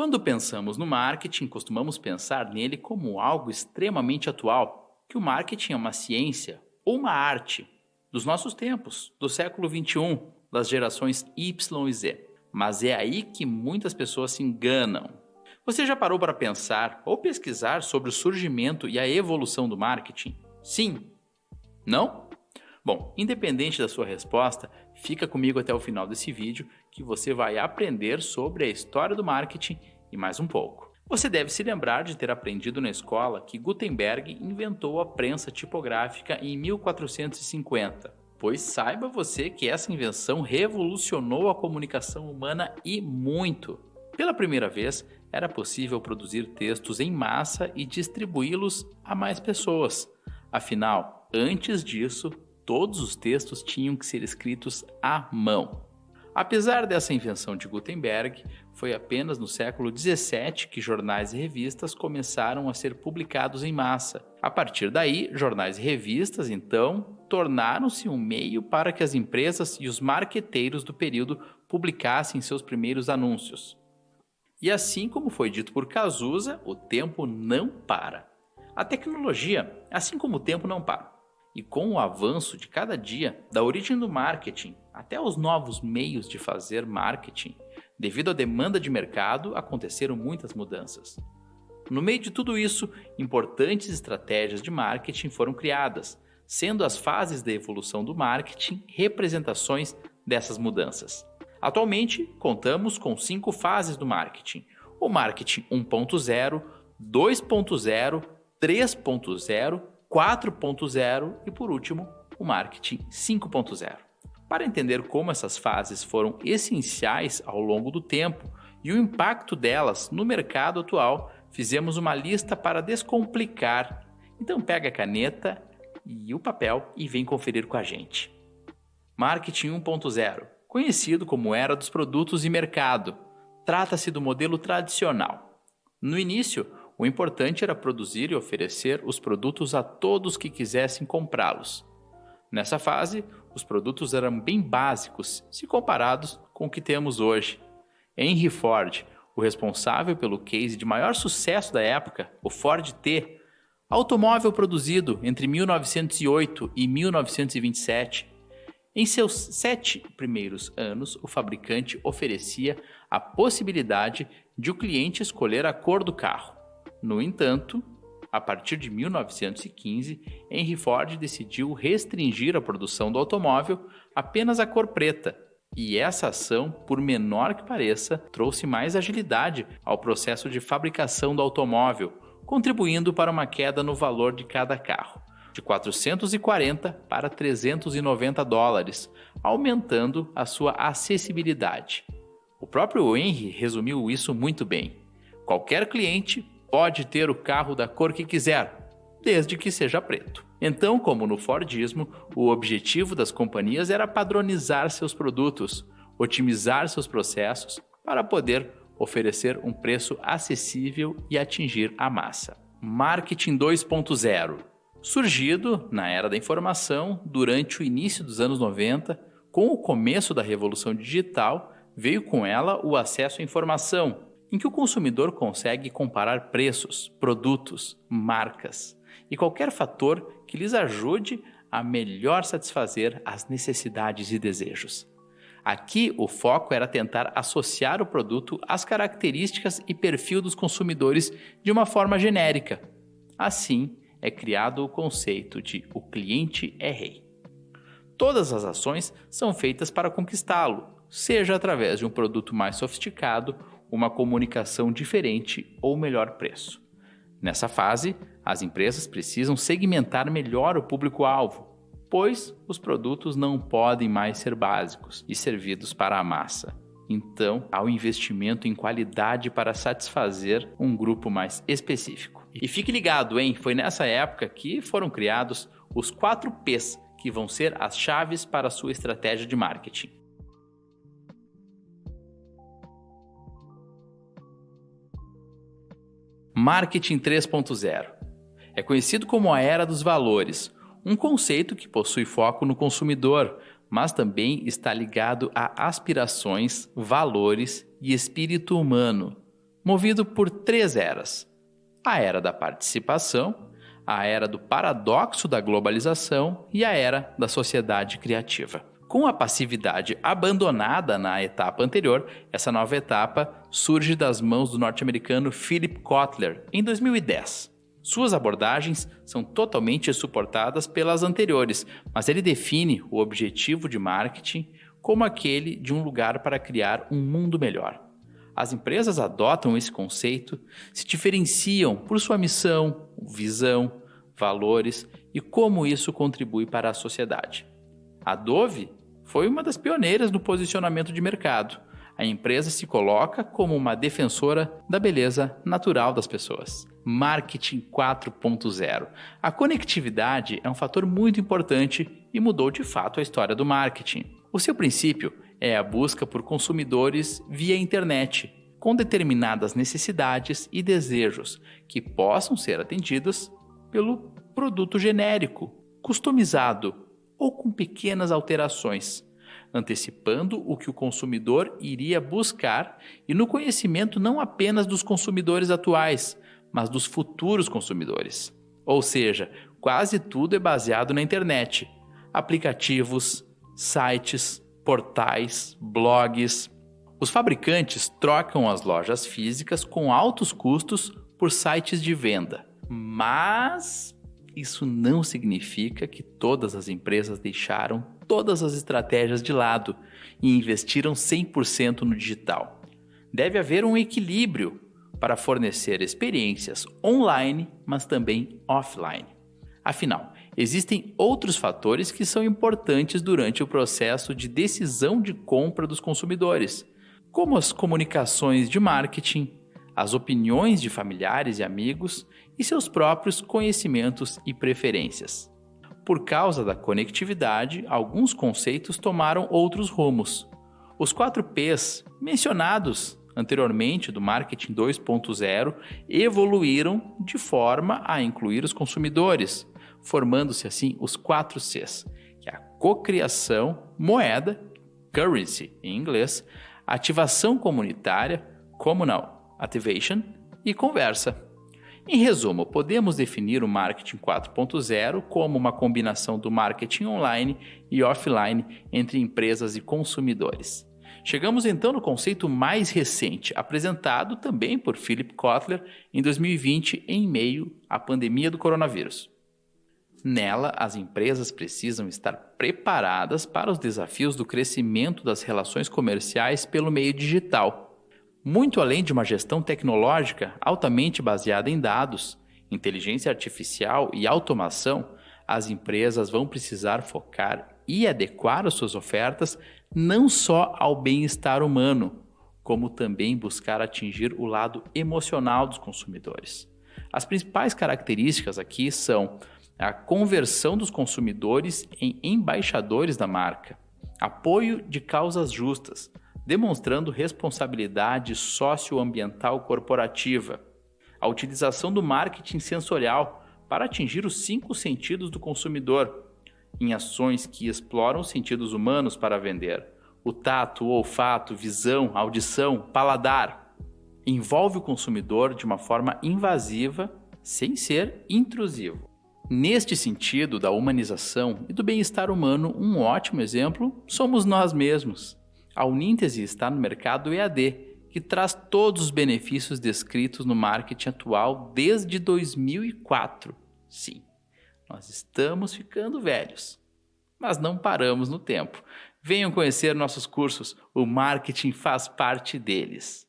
Quando pensamos no marketing, costumamos pensar nele como algo extremamente atual, que o marketing é uma ciência ou uma arte dos nossos tempos, do século 21, das gerações Y e Z. Mas é aí que muitas pessoas se enganam. Você já parou para pensar ou pesquisar sobre o surgimento e a evolução do marketing? Sim? Não? Bom, independente da sua resposta, fica comigo até o final desse vídeo que você vai aprender sobre a história do marketing e mais um pouco. Você deve se lembrar de ter aprendido na escola que Gutenberg inventou a prensa tipográfica em 1450, pois saiba você que essa invenção revolucionou a comunicação humana e muito. Pela primeira vez, era possível produzir textos em massa e distribuí-los a mais pessoas. Afinal, antes disso, todos os textos tinham que ser escritos à mão. Apesar dessa invenção de Gutenberg, foi apenas no século 17 que jornais e revistas começaram a ser publicados em massa. A partir daí, jornais e revistas, então, tornaram-se um meio para que as empresas e os marqueteiros do período publicassem seus primeiros anúncios. E assim como foi dito por Cazuza, o tempo não para. A tecnologia, assim como o tempo, não para. E com o avanço de cada dia, da origem do marketing até os novos meios de fazer marketing, devido à demanda de mercado, aconteceram muitas mudanças. No meio de tudo isso, importantes estratégias de marketing foram criadas, sendo as fases da evolução do marketing representações dessas mudanças. Atualmente, contamos com cinco fases do marketing: o marketing 1.0, 2.0, 3.0, 4.0 e, por último, o marketing 5.0. Para entender como essas fases foram essenciais ao longo do tempo e o impacto delas no mercado atual, fizemos uma lista para descomplicar. Então pega a caneta e o papel e vem conferir com a gente. Marketing 1.0 conhecido como Era dos Produtos e Mercado. Trata-se do modelo tradicional. No início, o importante era produzir e oferecer os produtos a todos que quisessem comprá-los. Nessa fase, os produtos eram bem básicos se comparados com o que temos hoje. Henry Ford, o responsável pelo case de maior sucesso da época, o Ford T, automóvel produzido entre 1908 e 1927, em seus sete primeiros anos, o fabricante oferecia a possibilidade de o cliente escolher a cor do carro. No entanto, a partir de 1915, Henry Ford decidiu restringir a produção do automóvel apenas à cor preta, e essa ação, por menor que pareça, trouxe mais agilidade ao processo de fabricação do automóvel, contribuindo para uma queda no valor de cada carro de 440 para 390 dólares, aumentando a sua acessibilidade. O próprio Henry resumiu isso muito bem. Qualquer cliente pode ter o carro da cor que quiser, desde que seja preto. Então, como no Fordismo, o objetivo das companhias era padronizar seus produtos, otimizar seus processos para poder oferecer um preço acessível e atingir a massa. Marketing 2.0 surgido na era da informação durante o início dos anos 90, com o começo da revolução digital, veio com ela o acesso à informação, em que o consumidor consegue comparar preços, produtos, marcas e qualquer fator que lhes ajude a melhor satisfazer as necessidades e desejos. Aqui o foco era tentar associar o produto às características e perfil dos consumidores de uma forma genérica. Assim, é criado o conceito de o cliente é rei. Todas as ações são feitas para conquistá-lo, seja através de um produto mais sofisticado, uma comunicação diferente ou melhor preço. Nessa fase, as empresas precisam segmentar melhor o público-alvo, pois os produtos não podem mais ser básicos e servidos para a massa. Então, há o investimento em qualidade para satisfazer um grupo mais específico. E fique ligado, hein? Foi nessa época que foram criados os 4 P's, que vão ser as chaves para a sua estratégia de marketing. Marketing 3.0 é conhecido como a era dos valores, um conceito que possui foco no consumidor, mas também está ligado a aspirações, valores e espírito humano. movido por três eras: a era da participação, a era do paradoxo da globalização e a era da sociedade criativa. Com a passividade abandonada na etapa anterior, essa nova etapa surge das mãos do norte-americano Philip Kotler em 2010. Suas abordagens são totalmente suportadas pelas anteriores, mas ele define o objetivo de marketing como aquele de um lugar para criar um mundo melhor. As empresas adotam esse conceito, se diferenciam por sua missão, visão, valores e como isso contribui para a sociedade. A Dove foi uma das pioneiras no posicionamento de mercado. A empresa se coloca como uma defensora da beleza natural das pessoas. Marketing 4.0. A conectividade é um fator muito importante e mudou de fato a história do marketing. O seu princípio é a busca por consumidores via internet, com determinadas necessidades e desejos que possam ser atendidos pelo produto genérico, customizado ou com pequenas alterações, antecipando o que o consumidor iria buscar e no conhecimento não apenas dos consumidores atuais, mas dos futuros consumidores. Ou seja, quase tudo é baseado na internet: aplicativos, sites, portais, blogs. Os fabricantes trocam as lojas físicas com altos custos por sites de venda, mas isso não significa que todas as empresas deixaram todas as estratégias de lado e investiram 100% no digital. Deve haver um equilíbrio para fornecer experiências online, mas também offline. Afinal, existem outros fatores que são importantes durante o processo de decisão de compra dos consumidores, como as comunicações de marketing, as opiniões de familiares e amigos e seus próprios conhecimentos e preferências. Por causa da conectividade, alguns conceitos tomaram outros rumos. Os 4 Ps mencionados anteriormente do marketing 2.0 evoluíram de forma a incluir os consumidores, formando-se assim os 4 Cs, que é a cocriação, moeda, currency em inglês, ativação comunitária, communal Activation e Conversa. Em resumo, podemos definir o marketing 4.0 como uma combinação do marketing online e offline entre empresas e consumidores. Chegamos então no conceito mais recente, apresentado também por Philip Kotler em 2020, em meio à pandemia do coronavírus. Nela, as empresas precisam estar preparadas para os desafios do crescimento das relações comerciais pelo meio digital muito além de uma gestão tecnológica altamente baseada em dados, inteligência artificial e automação, as empresas vão precisar focar e adequar as suas ofertas não só ao bem-estar humano, como também buscar atingir o lado emocional dos consumidores. As principais características aqui são a conversão dos consumidores em embaixadores da marca, apoio de causas justas, demonstrando responsabilidade socioambiental corporativa, a utilização do marketing sensorial para atingir os cinco sentidos do consumidor, em ações que exploram os sentidos humanos para vender, o tato, o olfato, visão, audição, paladar. Envolve o consumidor de uma forma invasiva, sem ser intrusivo. Neste sentido da humanização e do bem-estar humano, um ótimo exemplo somos nós mesmos. A Uníntese está no mercado EAD, que traz todos os benefícios descritos no marketing atual desde 2004. Sim, nós estamos ficando velhos, mas não paramos no tempo. Venham conhecer nossos cursos, o marketing faz parte deles.